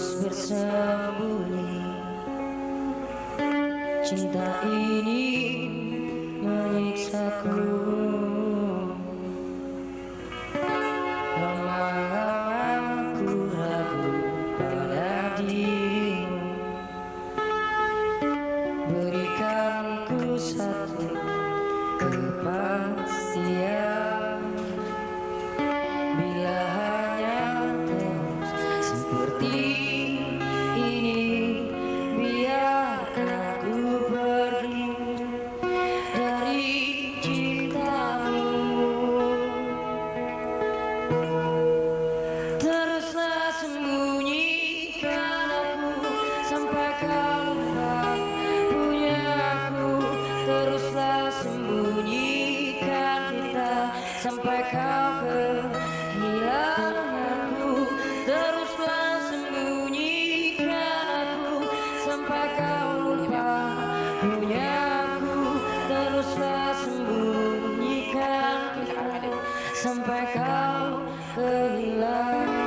terus bersembunyi. Cinta ini menyiksaku. duniaku teruslah sembunyikan sampai kau kehilangan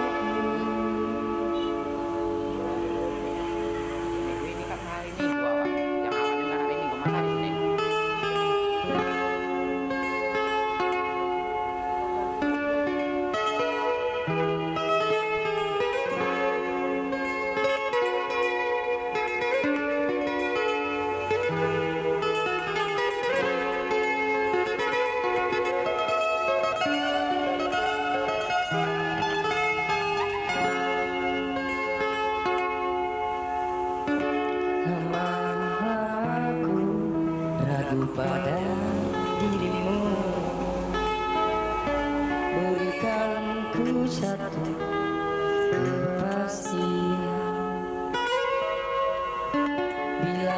pada dirimu. Berikan ku satu kepastian. Bila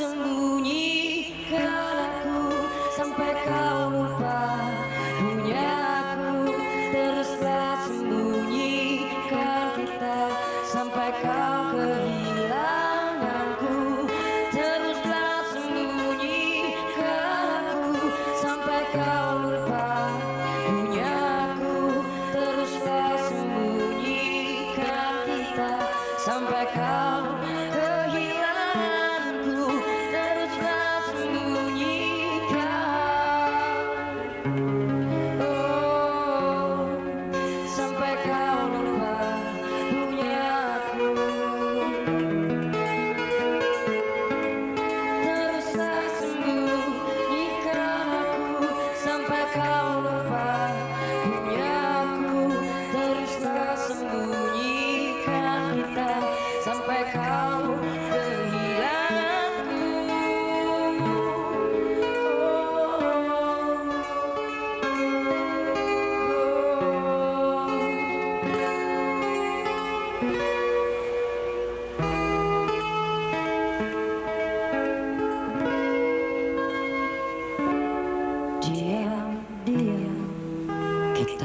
sembunyikan aku sampai kau lupa. Punya aku teruslah sembunyikan kita sampai kau kehilanganku. Teruslah sembunyikan aku sampai kau lupa. Punya aku teruslah sembunyikan kita sampai kau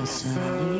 sun.